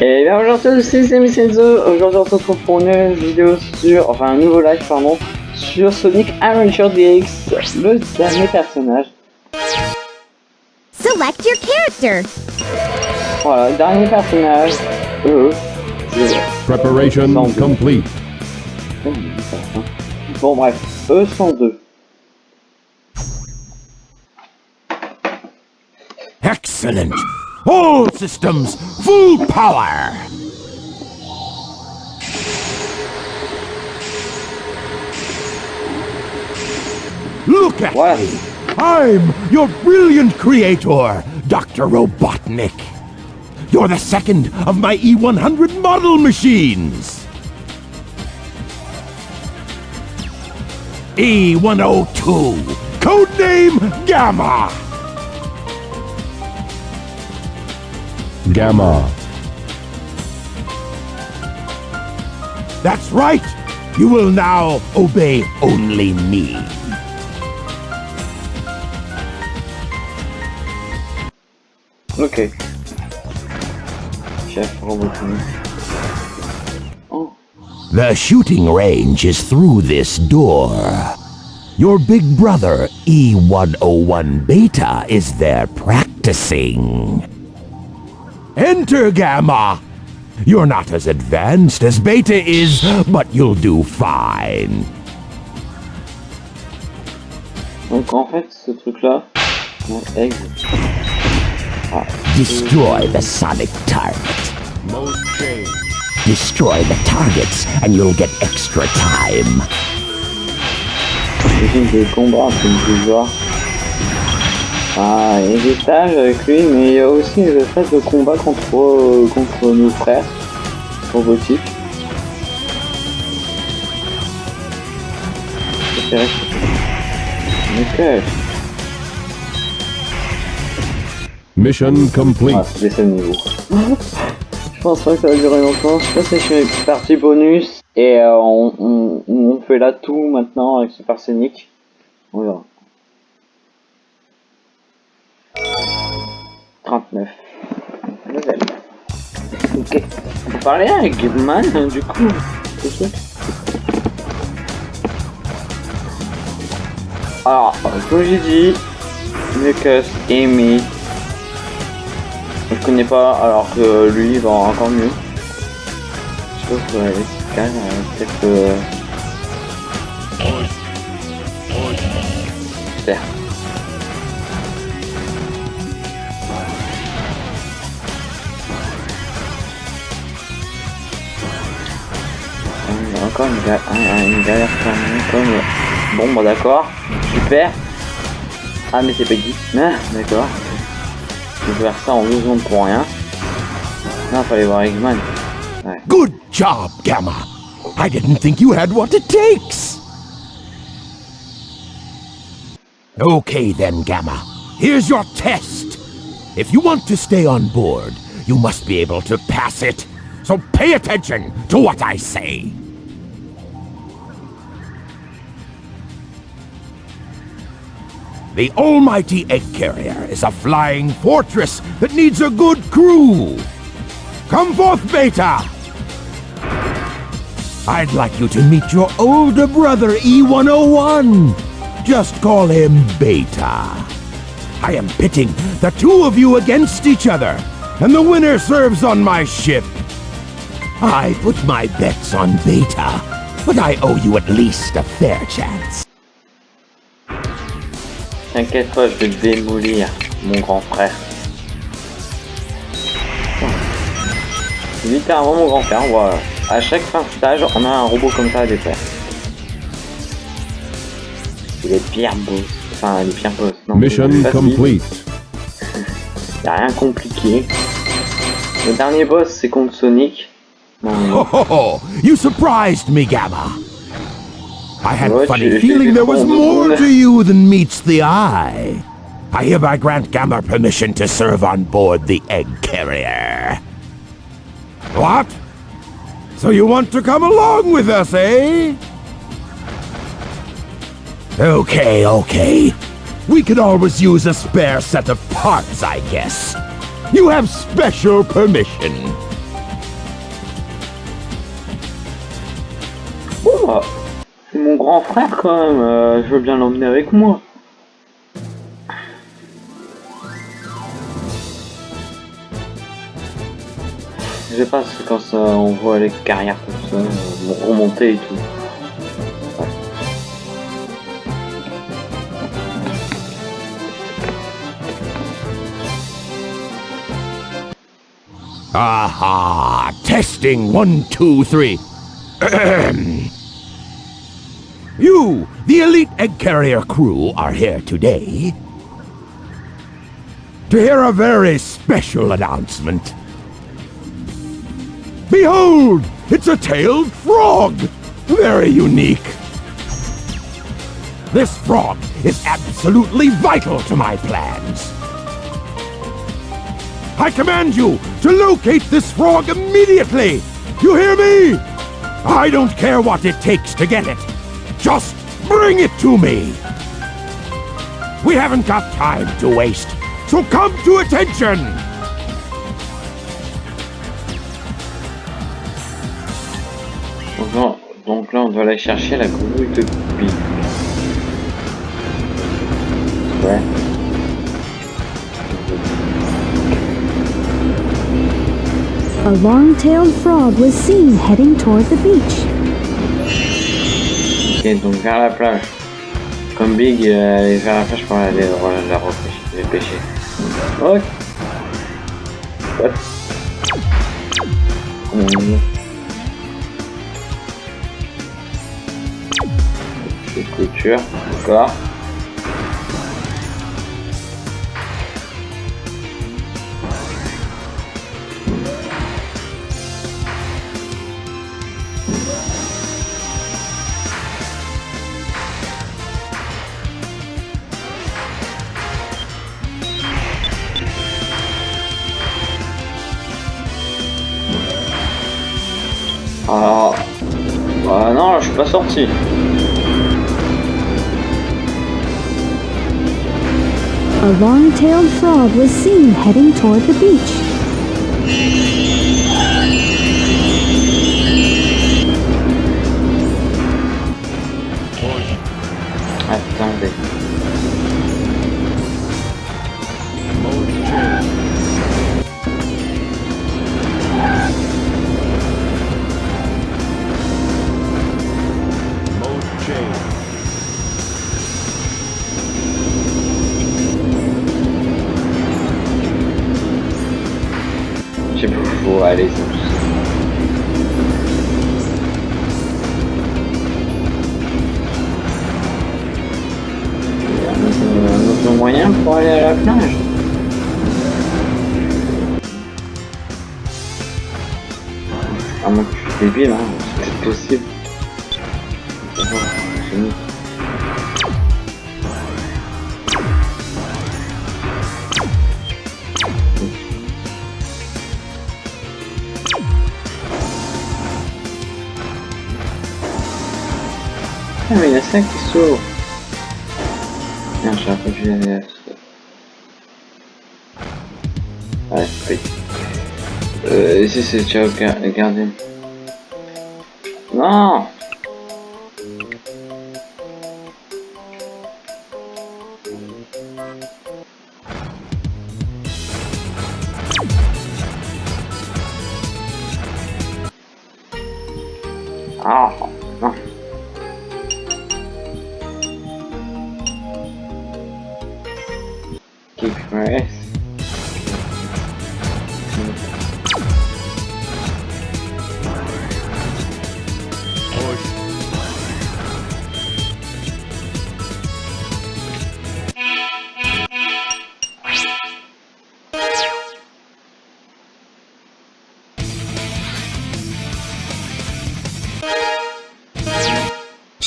Et bien aujourd'hui c'est Semi Senzo, aujourd'hui on se retrouve pour une nouvelle vidéo sur, enfin un nouveau live pardon, sur Sonic Adventure DX, le dernier personnage. Select your character. Voilà, dernier personnage, euh, Preparation complete. Bon bref, E102. Excellent! All systems, full power! Look at What? me! I'm your brilliant creator, Dr. Robotnik. You're the second of my E100 model machines. E102, codename Gamma. Gamma. That's right! You will now obey only me. Ok. Chef Robotnik. Oh, The shooting range is through this door. Your big brother, E101 Beta, is there practicing. Enter, Gamma! You're not as advanced as Beta is, but you'll do fine. donc en fait ce truc là, non, egg. Destroy the sonic target. Destroy the targets, and you'll get extra time. Ah, il y a des stages avec lui, mais il y a aussi des phases de combat contre, euh, contre nos frères robotiques. C'est vrai. Ok. Mission complete. Ah, c'est le niveau. je pense pas que ça va durer longtemps. Je pense que je une partie bonus et euh, on, on, on fait là tout maintenant avec Super Sonic. On verra. 39. Level. Ok. On peut parler avec Man du coup. Alors, comme j'ai dit, Lucas Amy je connais pas, alors que lui il va encore mieux. Je pense que les euh, peut-être. Euh... Super. Encore une, ga un- un- une galère comme. Bon, bah d'accord, super. Ah, mais c'est. Ah, d'accord. Je vais faire ça en secondes pour rien. Non, fallait voir Eggman. Ouais. Good job, Gamma. I didn't think you had what it takes. Okay then, Gamma. Here's your test. If you want to stay on board, you must be able to pass it. So pay attention to what I say. The almighty egg carrier is a flying fortress that needs a good crew. Come forth, Beta! I'd like you to meet your older brother, E101. Just call him Beta. I am pitting the two of you against each other, and the winner serves on my ship. I put my bets on Beta, but I owe you at least a fair chance. T'inquiète pas, je vais te démolir, mon grand frère. Littéralement mon grand frère, voilà. À chaque fin de stage, on a un robot comme ça à défaire. C'est les pires boss. Enfin, les pires boss. Non, Mission complete. Y'a rien compliqué. Le dernier boss, c'est contre Sonic. Non, Ho ho ho! You surprised me, Gamma. I had a funny feeling there was more to you than meets the eye. I hereby grant Gamma permission to serve on board the egg carrier. What? So you want to come along with us, eh? Okay, okay. We could always use a spare set of parts, I guess. You have special permission. grand frère quand même, euh, je veux bien l'emmener avec moi. Je sais pas, c'est quand ça, on voit les carrières comme ça, euh, remonter et tout. Aha! Testing 1, 2, 3. You, the elite egg carrier crew, are here today to hear a very special announcement. Behold! It's a tailed frog! Very unique. This frog is absolutely vital to my plans. I command you to locate this frog immediately! You hear me? I don't care what it takes to get it. Just bring it to me! We haven't got time to waste, so come to attention! Donc, donc là, on doit aller chercher la grenouille de Big. Ouais. A long-tailed frog was seen heading toward the beach. Ok, donc vers la plage. Comme Big euh, allait vers la plage pour aller la, la repêcher. Ok. Petite couture, d'accord. A long-tailed frog was seen heading toward the beach. I found it. 5 qui sauve. Merde, j'ai ah, pas vu la Ouais, oui. Ici c'est Ciao Garden. Non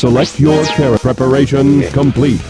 Select your character. Preparation complete.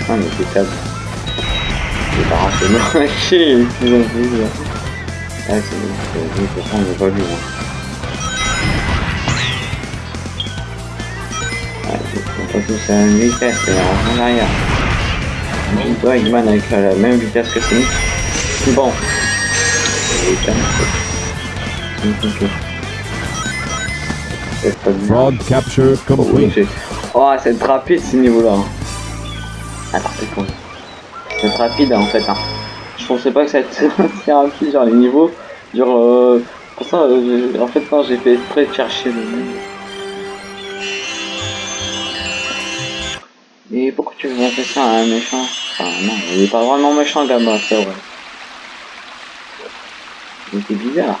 Enfin, mais c'est. C'est pas rationnement. Ok, ils ont vu là. Ah, c'est bon, c'est bon, on n'est pas vu. Hein. Ah, on à la vitesse, et en arrière. Toi, la même vitesse que Sonic. Bon. C'est pas capture Oh, complete. c'est- oh, c'est rapide ce niveau-là. Ah, c'est rapide hein, en fait. Hein. Je pensais pas que ça allait être si rapide, genre les niveaux. Genre, euh, pour ça, euh, en fait, non, j'ai fait exprès de chercher le Et pourquoi tu veux faire ça à un méchant? Enfin, non, il est pas vraiment méchant, Gamma, c'est vrai. Mais c'est bizarre.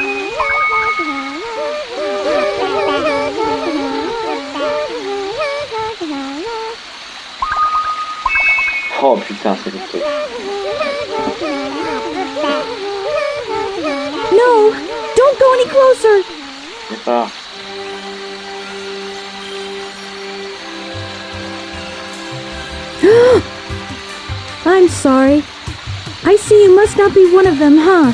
Oh putain, c'est. No! Don't go any closer! Pas. I'm sorry. I see you must not be one of them, huh?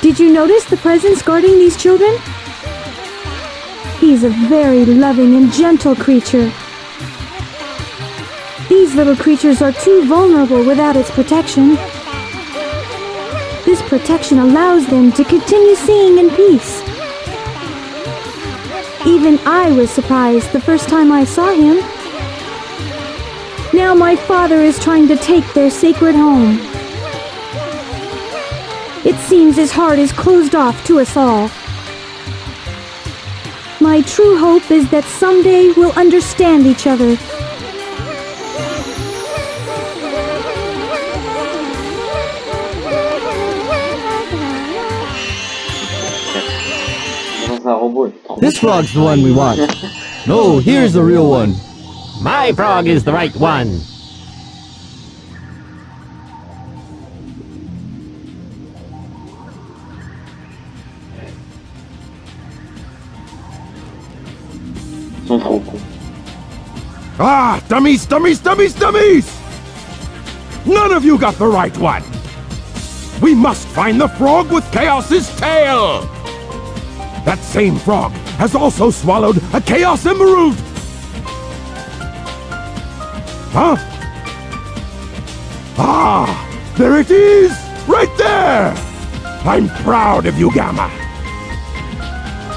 Did you notice the presence guarding these children? He's a very loving and gentle creature. These little creatures are too vulnerable without its protection. This protection allows them to continue seeing in peace. Even I was surprised the first time I saw him. Now my father is trying to take their sacred home. It seems his heart is closed off to us all. My true hope is that someday we'll understand each other. Dans un robot, il est trop This frog's the one we want. No, here's the real one. My frog is the right one. Ah, dummies, dummies, dummies, dummies! None of you got the right one! We must find the frog with Chaos's tail! That same frog has also swallowed a Chaos Emerald! Huh? Ah, there it is! Right there! I'm proud of you, Gamma.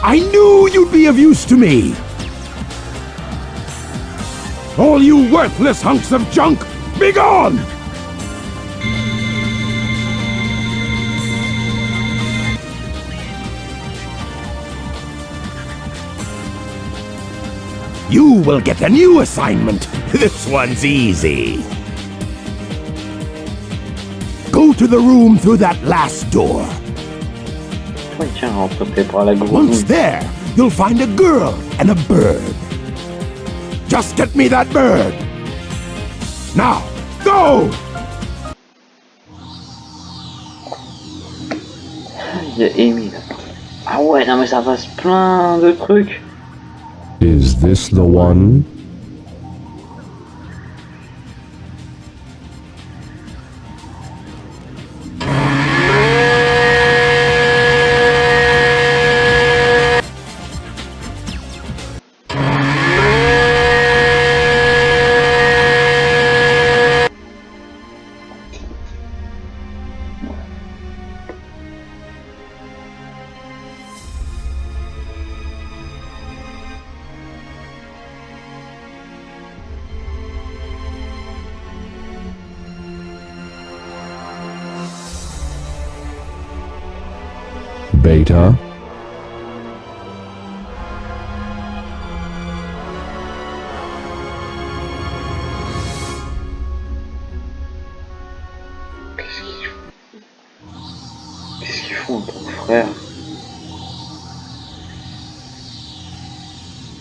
I knew you'd be of use to me! All you worthless hunks of junk, be gone! You will get a new assignment. This one's easy. Go to the room through that last door. Once there, you'll find a girl and a bird. Just get me that bird. Now, go! Il y a Amy là. Ah ouais, non mais ça passe plein de trucs. Is this the one? Qu'est-ce qu'ils font ton frère?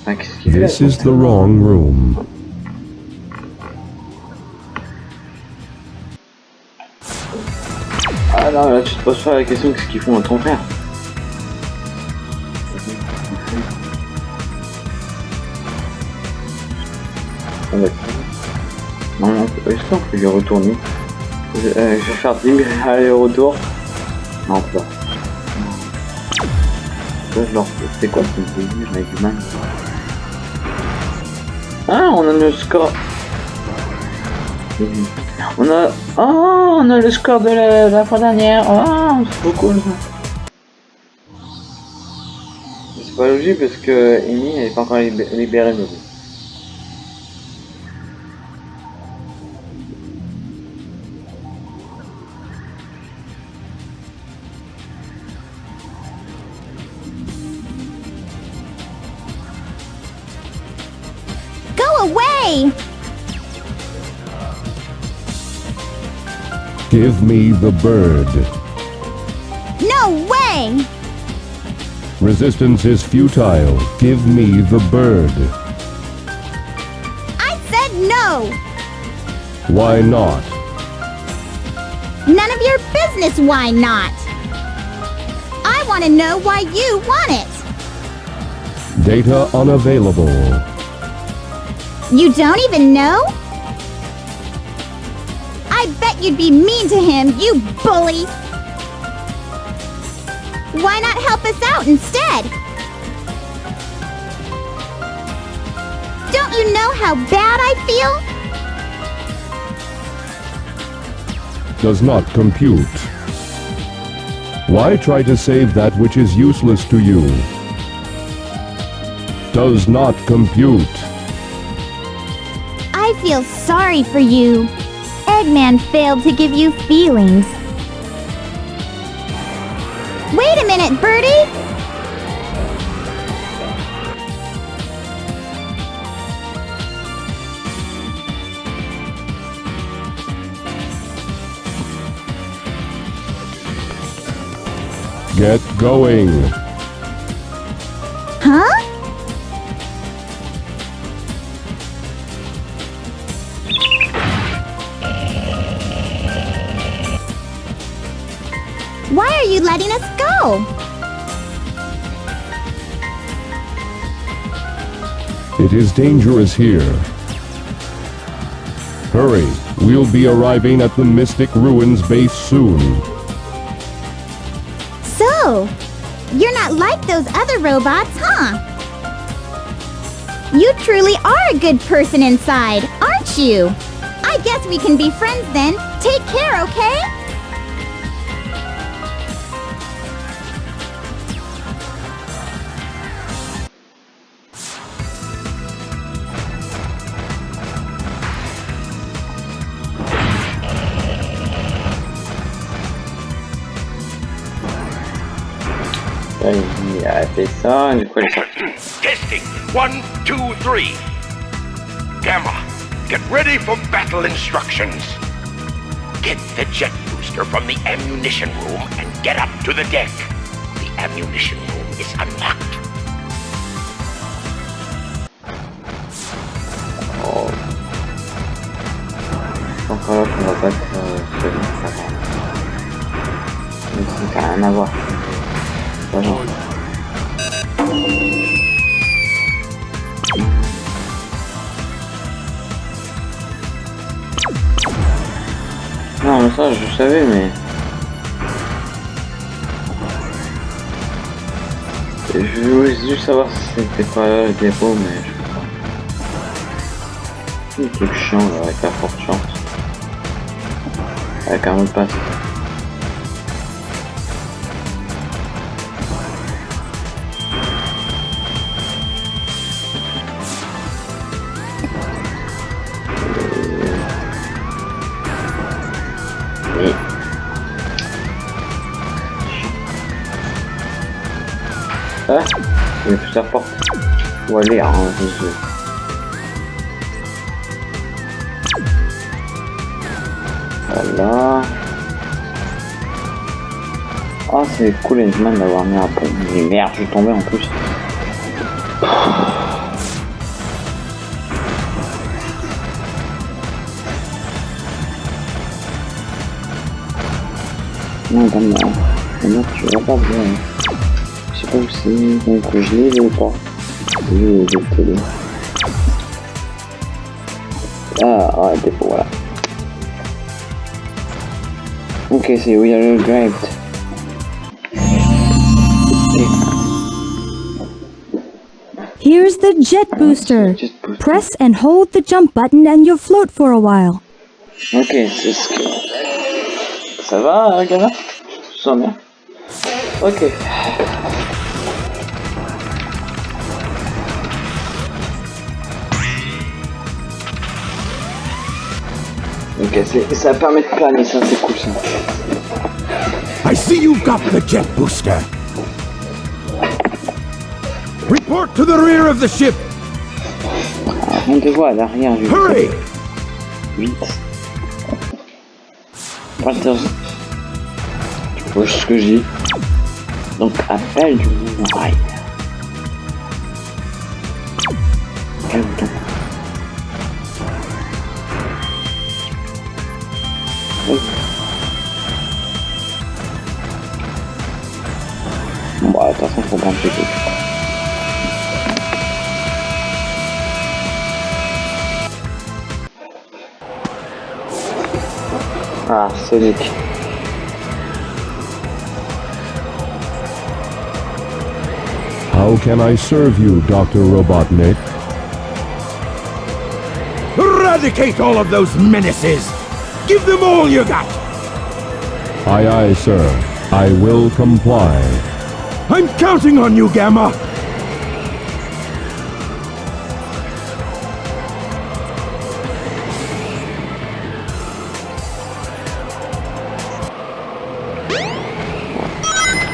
Enfin, qu'est-ce qu'il fait? This is the wrong room. Ah non, là tu te poses pas la question qu'est-ce qu'ils font à ton frère? Peut lui retourner je, euh, je vais faire 10 000 allers-retour. Non, pas. Ça, je leur C'est quoi ce délire avec du mal Ah, on a le score. On a... Oh, on a le score de la, fois dernière. Oh, c'est trop cool. C'est pas logique parce que Amy elle est pas encore libé- libérée de away! Give me the bird. No way! Resistance is futile. Give me the bird. I said no! Why not? None of your business why not! I want to know why you want it! Data unavailable. You don't even know? I bet you'd be mean to him, you bully! Why not help us out instead? Don't you know how bad I feel? Does not compute. Why try to save that which is useless to you? Does not compute. Feel sorry for you. Eggman failed to give you feelings. Wait a minute, Birdie! Get going. It is dangerous here. Hurry, we'll be arriving at the Mystic Ruins base soon. So, you're not like those other robots, huh? You truly are a good person inside, aren't you? I guess we can be friends then. Take care, okay? Fait ça, elle. Testing. One, two, three. Gamma, get ready for battle instructions. Get the jet booster from the ammunition room and get up to the deck. The ammunition room is unlocked. C'était pas là le dépôt mais je sais pas. Le truc chiant là, avec la forte chance. Avec un mot de passe. Ou aller, hein, je sais. Voilà. Ah, c'est cool, Edman, d'avoir mis un pont. Mais merde, je suis tombé en plus. Non, comme là. Maintenant, tu pas bien. Je sais pas où c'est, donc je ou pas. L'ai de télé. Ah, ouais, dépôt, voilà. Ok, c'est We Are Great. Here's the jet booster. Jet booster. Press and hold the jump button and you'll float for a while. Ok, c'est ce que... Ça va, gamin Tu sens bien Ok. Ok, ça permet de planer, ça c'est cool ça. I see you've got the jet booster. Report to the rear of the ship. On te voit à l'arrière, je Hurry! Vite. Walters. Tu vois ce que j'ai? Donc appel du mouvement bah de toute façon faut pas me péter. Ah, Sonic. How can I serve you, Dr. Robotnik? Eradicate all of those menaces! Give them all you got! Aye, aye, sir. I will comply. I'm counting on you, Gamma!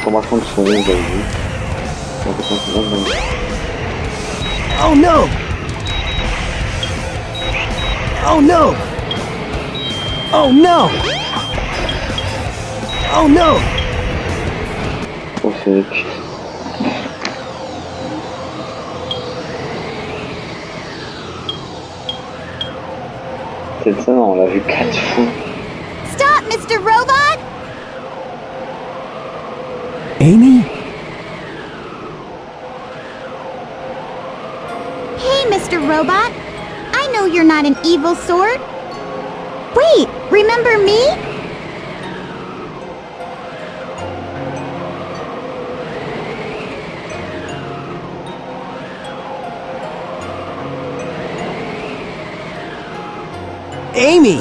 Tomar condições aí. Oh no! Oh no! Oh no! Oh no! Oh, Sonic. Cette scène, on l'a vu quatre fois. Stop, Mr. Robot! Amy? Hey, Mr. Robot. I know you're not an evil sort. Wait, remember me? Amy!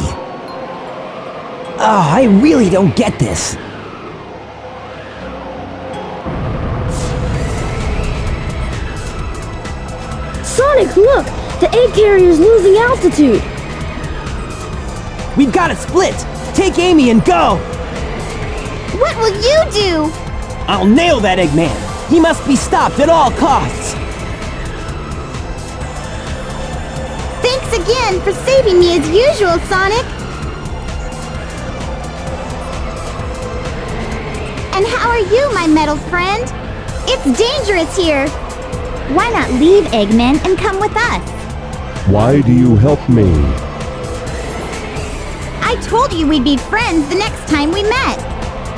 Oh, I really don't get this. Sonic, look! The egg carrier's losing altitude! We've got to split! Take Amy and go! What will you do? I'll nail that Eggman! He must be stopped at all costs! Again for saving me as usual, Sonic. And how are you, my metal friend? It's dangerous here. Why not leave Eggman and come with us? Why do you help me? I told you we'd be friends the next time we met.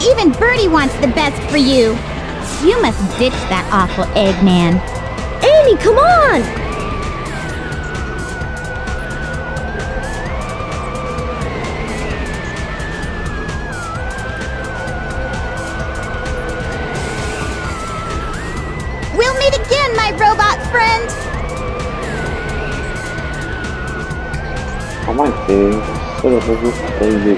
Even Birdie wants the best for you. You must ditch that awful Eggman. Amy, come on! Obrazów ten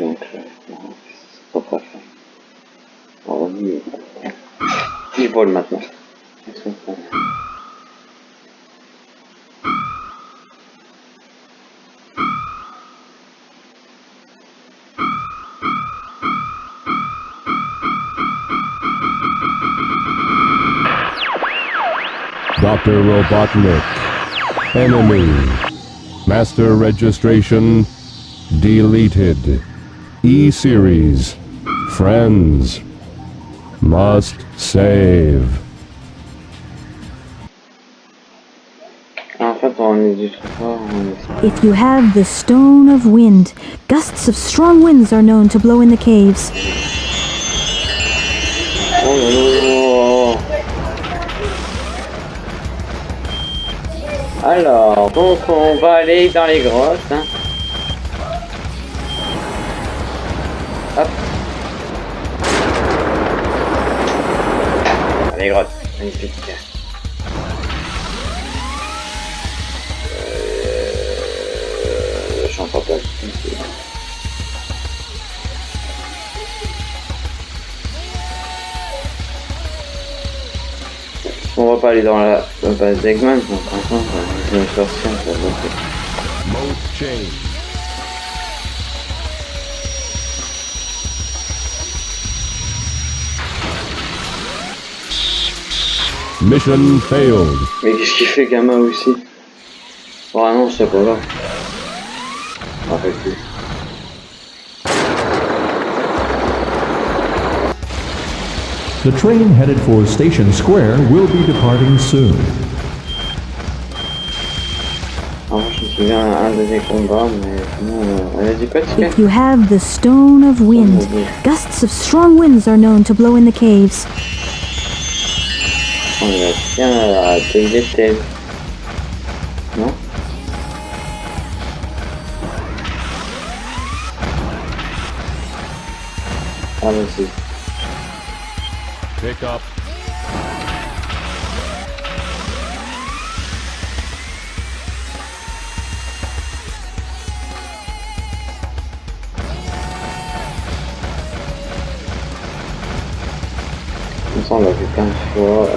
Dr. Robotnik. Enemy. Master registration deleted. E-Series. Friends. Must save. En fait, on est du trop fort. On est... If you have the Stone of Wind, gusts of strong winds are known to blow in the caves. Oh, oh, oh, oh. Alors, donc on va aller dans les grottes. Hein. Magnifique. Euh, pas. On va pas aller dans la, base d'Eggman, ça Mission failed. Mais qu'est-ce qu'il fait Gamma aussi Oh non, c'est pas là. Arrête. The train headed for Station Square will be departing soon. Alors, je me souviens un de des combats, mais sinon, euh, elle a dit quoi, Tika If you have the Stone of Wind, oh, gusts of strong winds are known to blow in the caves. On va bien à TGT. Non Ah, bah si. Pick up. Comme ça, on l'a vu plein de fois.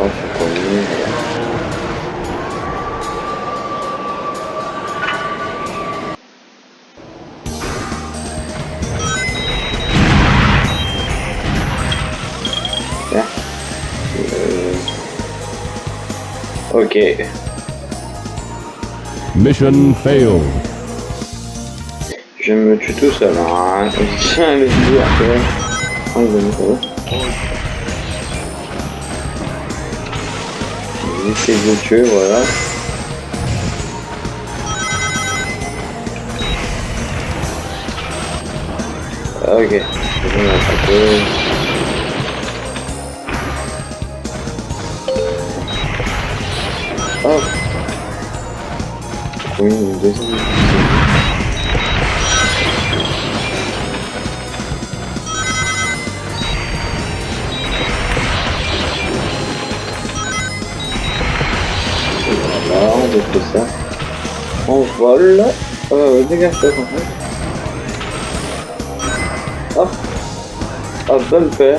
Ok. Mission failed. Je me tue tout seul. Hein. Va nous faire. J'essaie de le tuer, voilà. Ok, c'est bon, on a tapé. Hop. Oui, une deuxième. Voilà, on détruit ça. On vole. Euh, dégage-toi, en fait. Hop. Hop, bumper.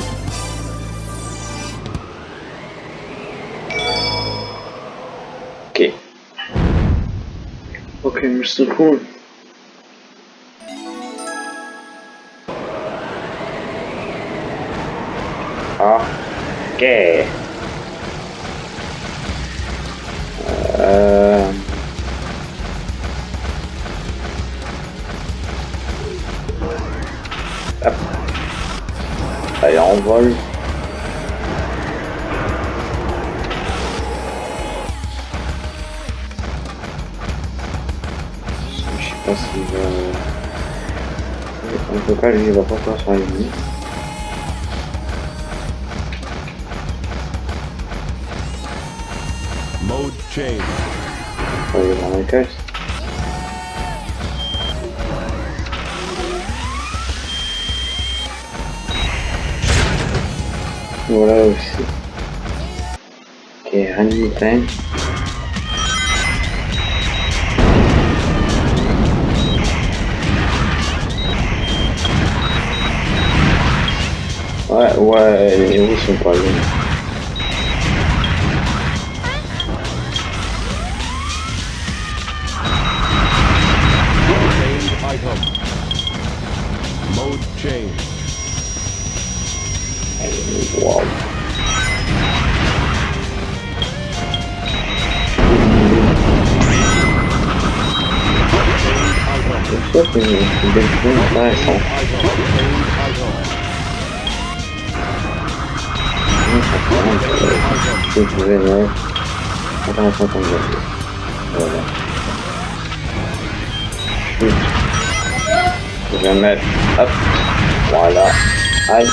Mr. Cool. Intéressant comme ça. Voilà. Je vais mettre, hop, voilà, aïe,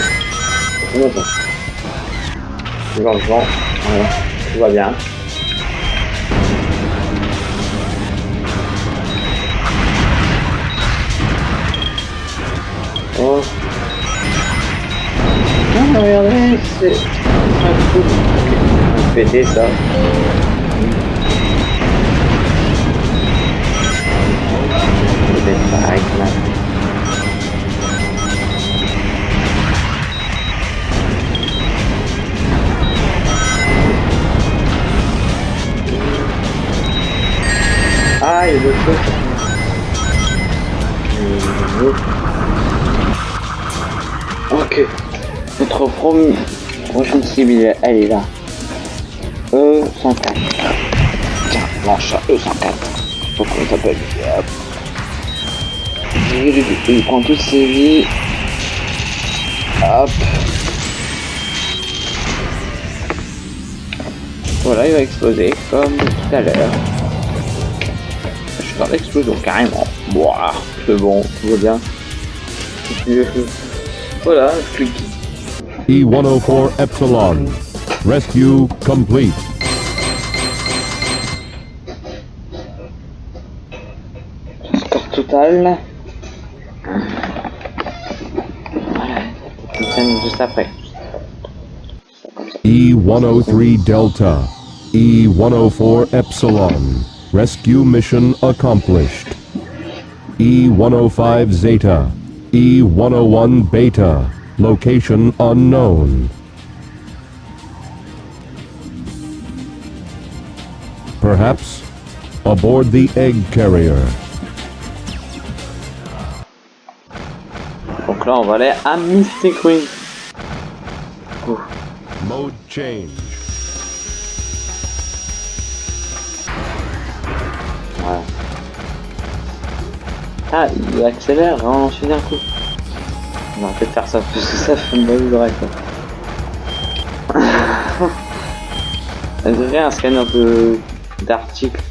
ça. Tout va bien. Oh. Ah, regardez, c'est. Péter ça. Peut-être avec ma... Ah, il y a d'autres choses. Ok. Notre prochaine cible, elle est là. E104. Tiens, lance ça, E104. Faut qu'on s'appelle. Hop. Il, prend toutes ses vies. Hop. Voilà, il va exploser comme tout à l'heure. Je suis dans l'explosion carrément. Boah, c'est bon, tout va bien. Voilà, clic. E104 Epsilon. Rescue complete. Après. E103 Delta. E104 Epsilon. Rescue mission accomplished. E105 Zeta. E101 Beta. Location unknown. Perhaps aboard the egg carrier. Donc là, on va aller à Mystic Wing. Ouh. Mode change. Voilà. Ah, il accélère en enchaîner un coup. On va peut-être faire ça, parce que ça fait mal au quoi. On dirait un scanner de d'articles.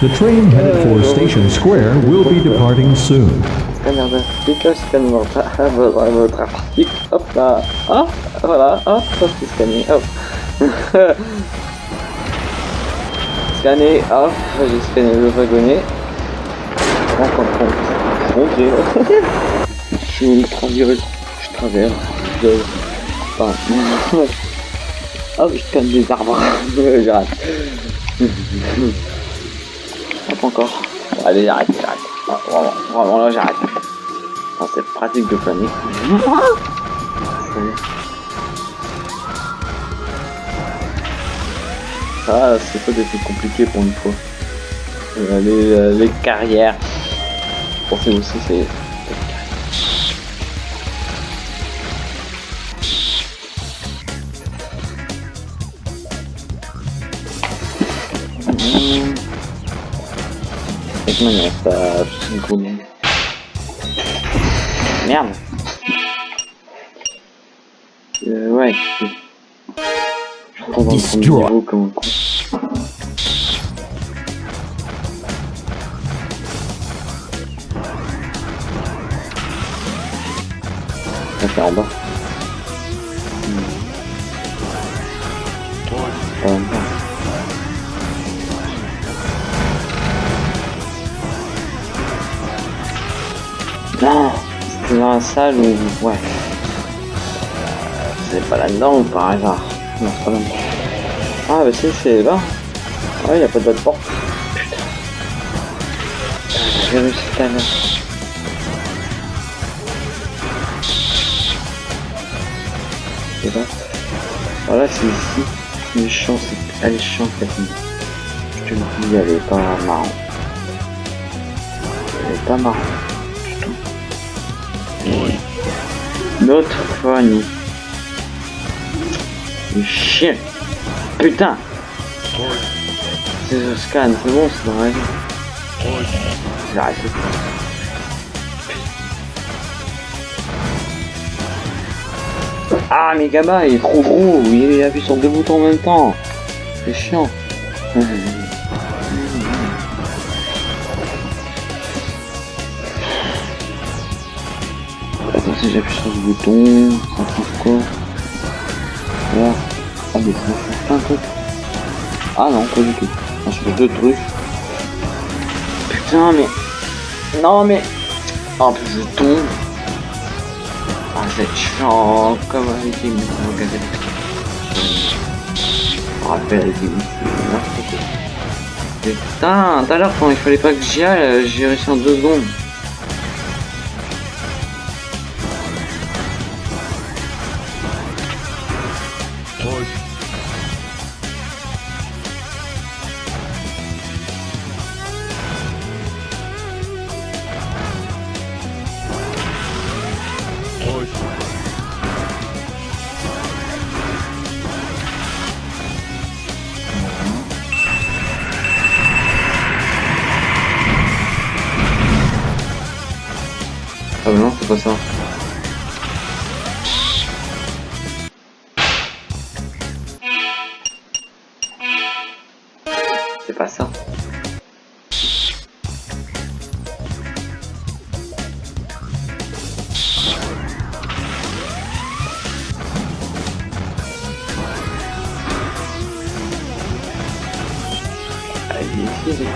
The train headed for Station Square will be departing soon. Scanner d'articles, scanner votre, votre, article, hop là, hop, voilà, hop, hop, c'est scanné, hop. Scanner, hop, j'ai scanné le wagonnet. Rends compte, compte. Dieu. Je virus, je traverse, je... Enfin, hop, je scanne des arbres, j'arrête. Hop encore. Allez, j'arrête, j'arrête. Ah, Vraiment, vraiment là, j'arrête. Ah, c'est pratique de planer. Ça, c'est pas des trucs compliqués pour une fois. Euh, les, euh, les carrières. Pensez aussi, c'est. Mmh. Une. Merde. Euh, ouais. Je retombe dans le niveau comme un con. Ça c'est en bas. Ouais. c'est pas là-dedans par hasard Non, c'est pas là-dedans. Ah, bah si, c'est là. Ah, il a pas de porte. Putain. J'ai réussi à l'heure. C'est là. Voilà, c'est ici. Est chiante cette nuit. Je te le dis, elle est pas marrante. Elle est pas marrante. Poignée. Le chien. Putain. C'est le scan, c'est bon, c'est dans la. J'ai arrêté. Ah, mais Gaba, il est trop gros, il appuie sur deux boutons en même temps. C'est chiant. j'appuie sur ce bouton, ça change quoi. Ah, mais plein de. Ah non, pas du tout. Ça change deux trucs. Putain, mais... Non, mais... Oh, puis je tombe. Ah, c'est chiant, comme avec les rappelle les Putain, tout à l'heure quand il fallait pas que j'y aille, euh, j'ai réussi en deux secondes.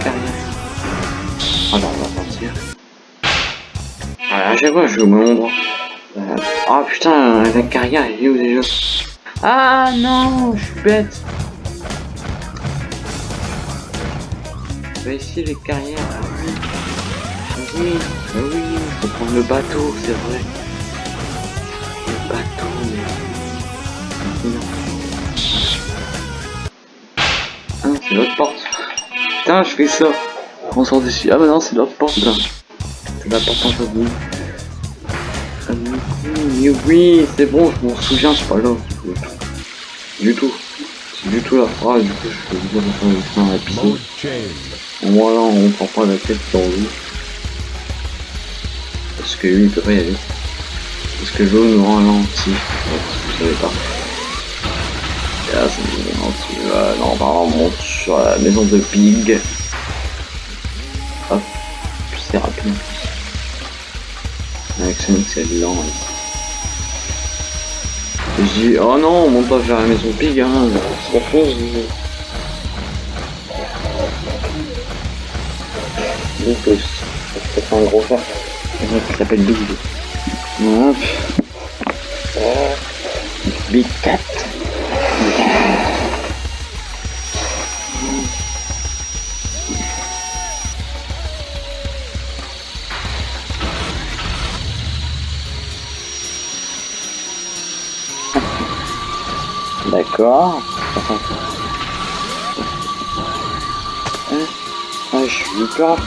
Carrières. Oh non, on va partir. Voilà, chaque fois je au même endroit. Euh, Oh putain, la carrière elle est où déjà Ah non, je suis bête. Bah ici les carrières, ah oui. Ah oui, ah oui, faut prendre le bateau, c'est vrai. Le bateau, mais... Non. Ah, c'est l'autre porte. Putain, je fais ça. On sort d'ici. Ah bah non, c'est l'autre porte là. C'est la porte en face oui, c'est bon, je m'en souviens, c'est pas là. Du tout. C'est du tout là. Ah, du coup, je peux dans la piscine. Mode change. Au moins là, on prend pas la tête sur lui. Parce que lui, il peut pas y aller. Parce que l'eau nous ralentit. Vous savez pas. Là, nous ralentit. Non, on sur la maison de Pig. Hop. C'est rapide. Avec Sonic, c'est lent. Et je dis, oh non, on monte pas vers la maison Pig, hein. C'est. Big Boost. C'est un gros mec qui s'appelle Big. Hop. Big Cat. D'accord. Ah, je suis peur.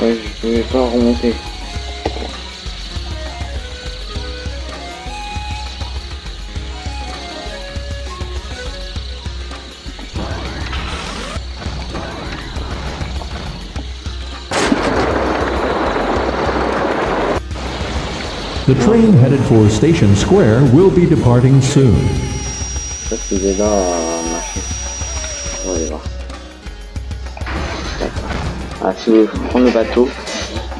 Ouais, je pouvais pas remonter. The train headed for Station Square will be departing soon. C'est déjà euh, machin. On va aller voir. D'accord. Ah, si vous prendre le bateau.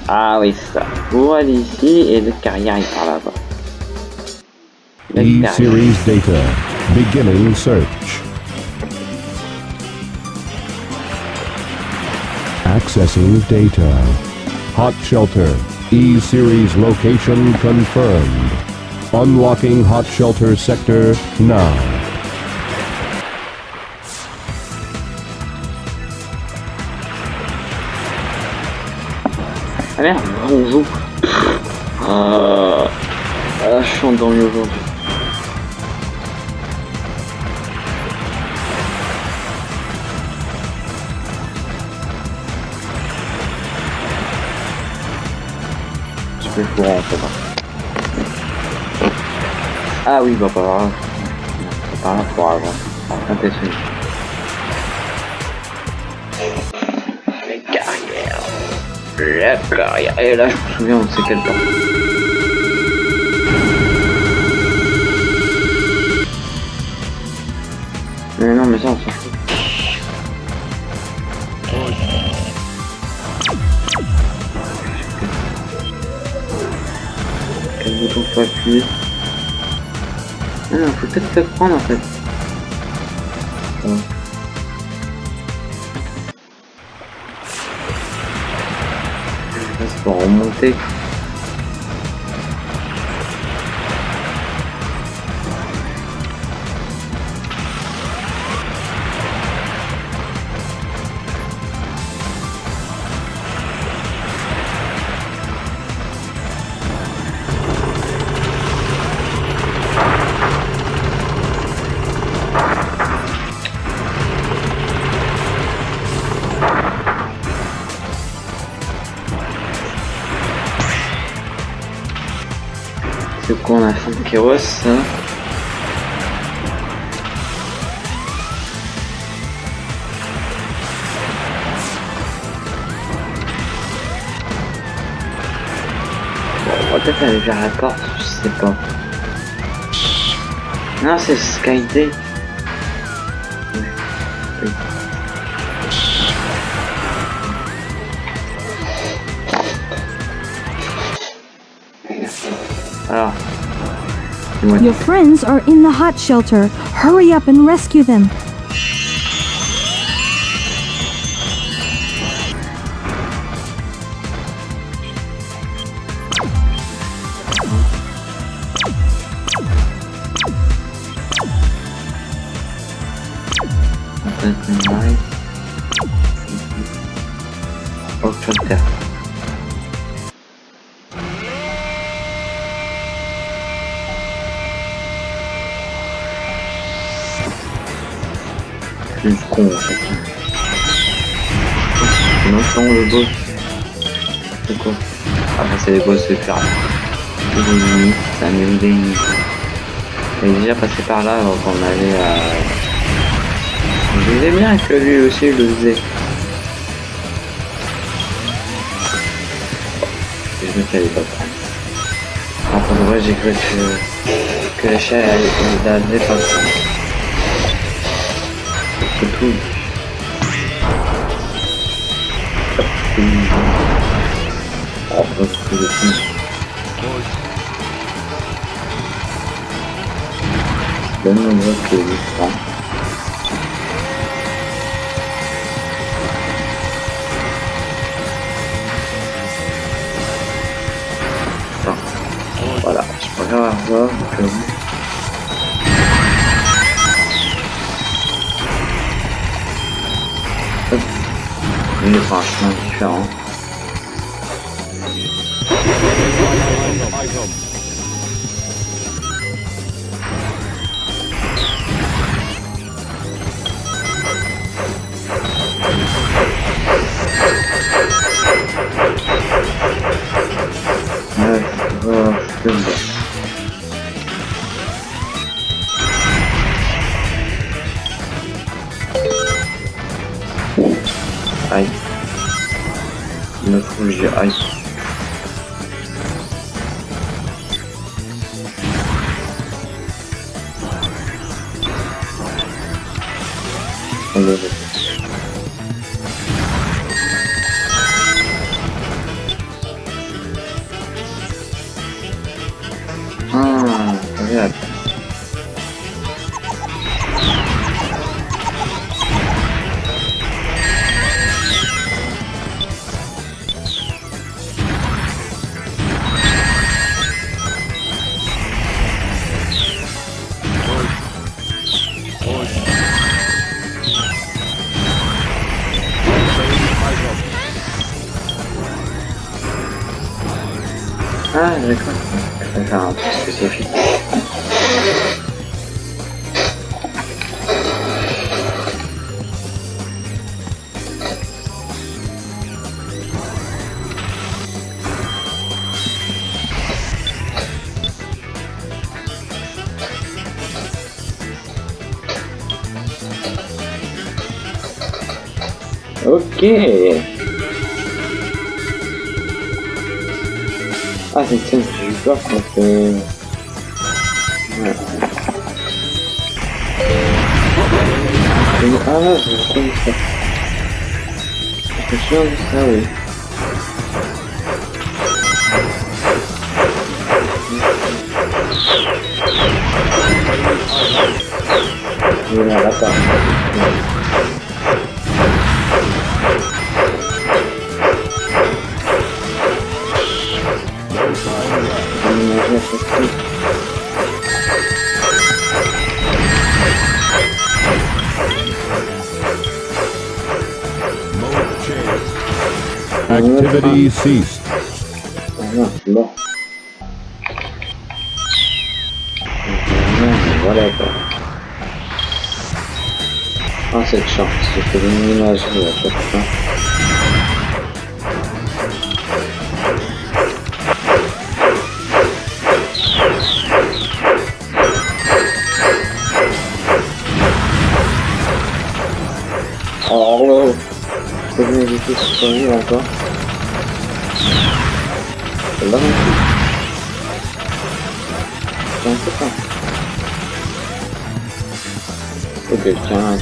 Ah oui, c'est ça. Vous allez ici et le carrière il part là-bas. E-Series data. Beginning search. Accessing data. Hot shelter. E-series location confirmed. Unlocking hot shelter sector now. Ah merde, on. Avant. Un test unique. Les carrières. La carrière. Et là, je me souviens, on sait quel temps. Peut-être se prendre en fait. Ouais. Ça, c'est pour remonter. Va peut-être aller vers la porte, je sais pas. Non, c'est Skyday. Your friends are in the hot shelter. Hurry up and rescue them. Con en fait. Le boss. C'est quoi Ah bah c'est les boss de faire. C'est des limites. On est déjà passé par là quand on avait à... Je disais bien que lui aussi le faisait. Je me fais pas prendre. Ah, vrai, j'ai cru que, que les chats allaient allaient pas le prendre. C'est tout. Hop, c'est fou. Donne-moi le que je prends. Ah. Voilà, je préfère avoir au Une vache, mon différent. Ok. Ah, c'est tiens, j'ai eu peur qu'on fait... Ouais. Ah là, je me souviens de ça. Je me souviens de ça, oui. Voilà, là, ça. Activity ceased. Whatever. Az egy saksz, hogy mi az életekben. Halló! Tudnék, hogy kisztolni, akkor? Là non plus. C'est un peu ça. Ok, tiens.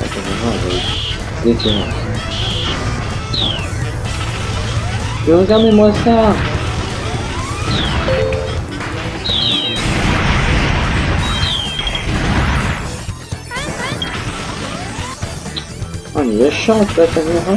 Attends, je vais. Mais regardez-moi ça Ah, mais méchante la caméra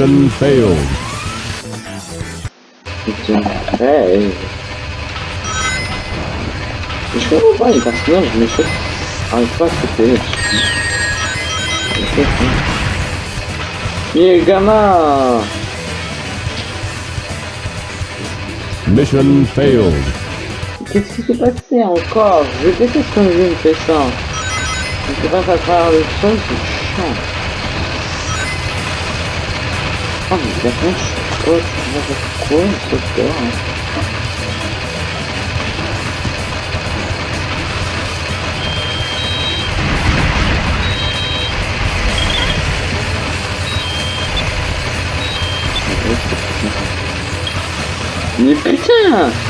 Mission failed. Putain, hey. Je comprends pas les personnages, je me fais... Arrête pas à sauter. Je fais ça. Mais gamin Mission failed. Qu'est-ce qui s'est passé encore? Je déteste quand jeu me fait ça. Je passe à travers le sol, c'est chiant. Ah mais la planche, quoi, quoi, quoi, quoi, Mais putain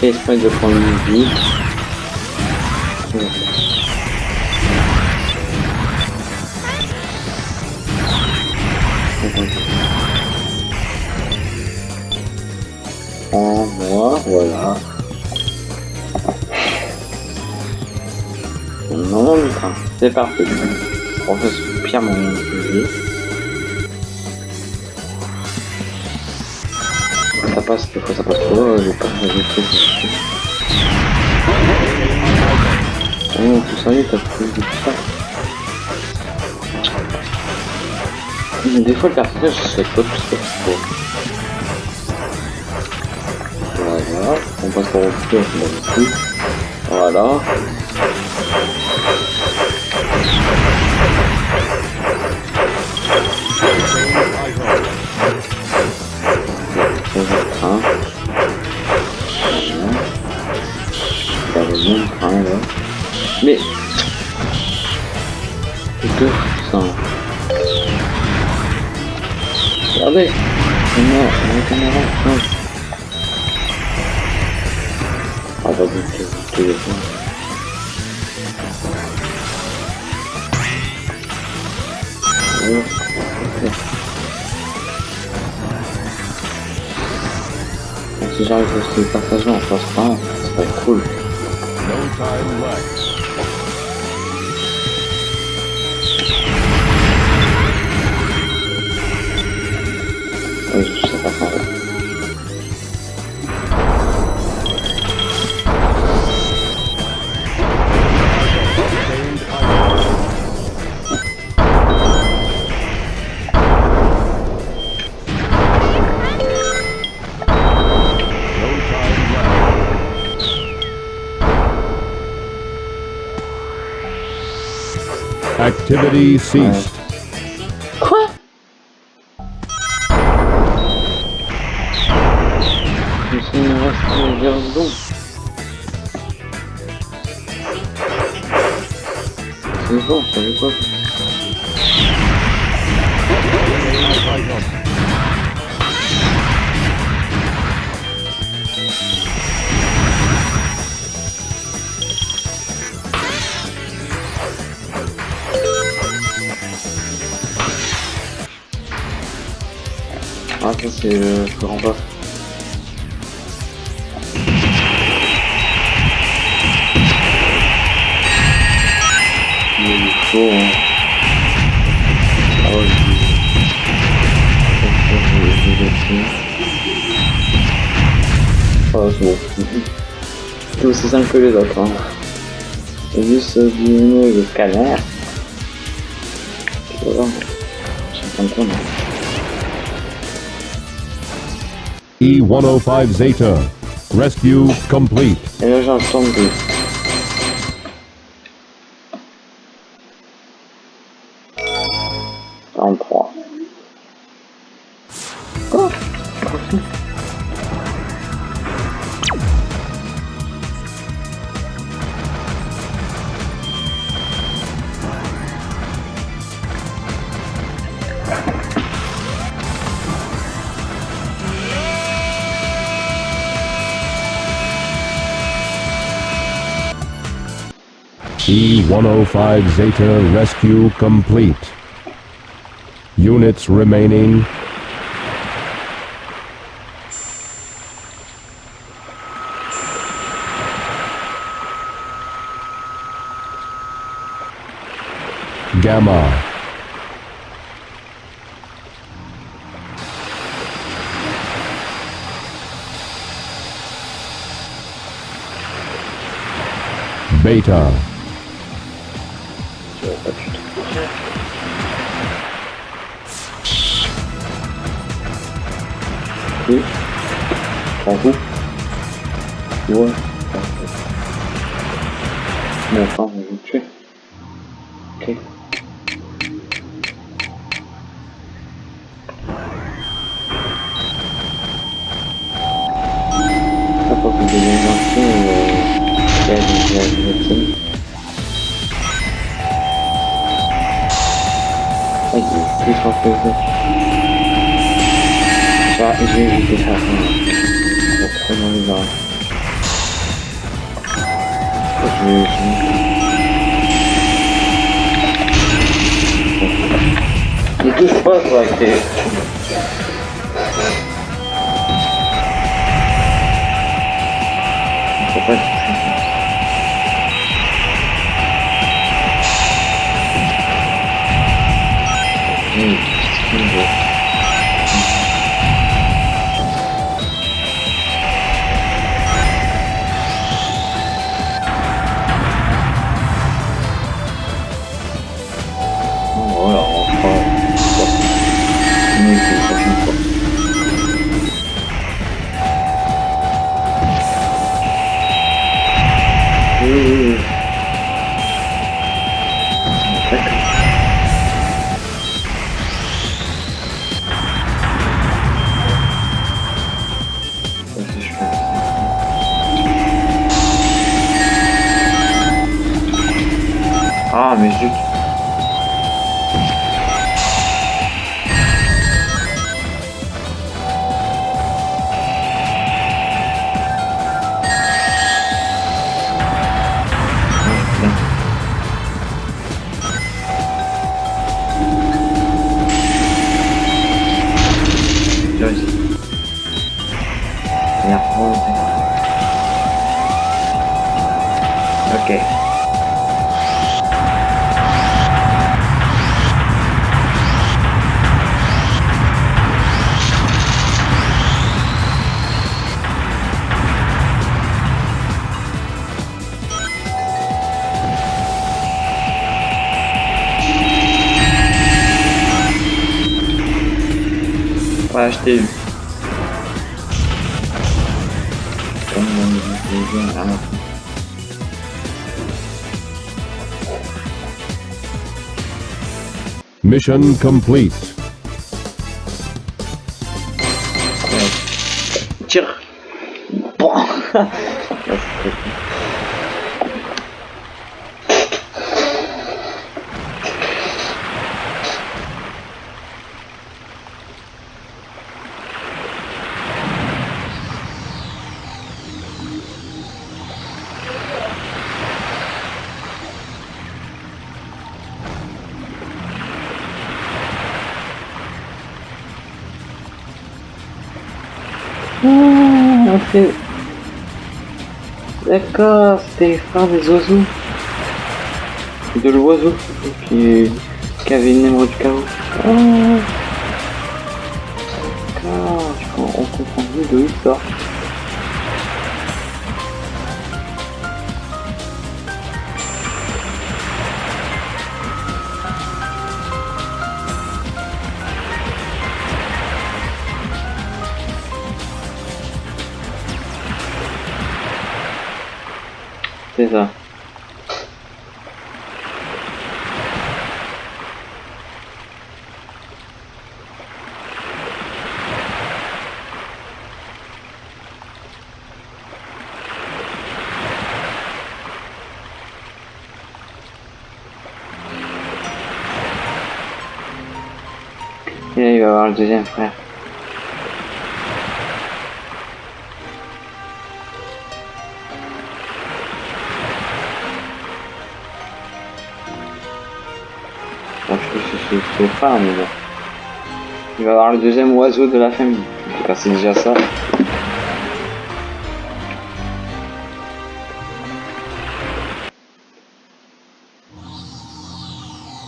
Fait exprès de prendre une vie. En moi, voilà. Non, c'est parti. On fait pire mon vie. Passe, des fois ça passe trop, j'ai pas j'ai fait Oh, tout ça, t'as plus de ça. Mais des fois le personnage je sais pas tout faut. Voilà, on passe par au-dessus, on se met dessus. Voilà. À se partager en face pas, Activity ceased. Les autres. Hein. C'est juste le scanner. Voilà. Hein. E105 Zeta. Rescue complete. Et là, E105 Zeta rescue complete. Units remaining. Gamma. Beta. Ouais. Bon, enfin, Ooh. Mission complete. D'accord, c'était frère des oiseaux. De l'oiseau qui, qui avait une émeraude du chaos. Ah. Deuxième frère. Je trouve que c'est frère, mais bon. Il va avoir le deuxième oiseau de la famille. C'est déjà ça.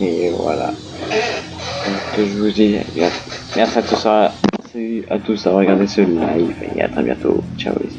Et voilà. Donc, je vous dis, merci à tous, à, à tous d'avoir regardé ce live et à très bientôt. Ciao.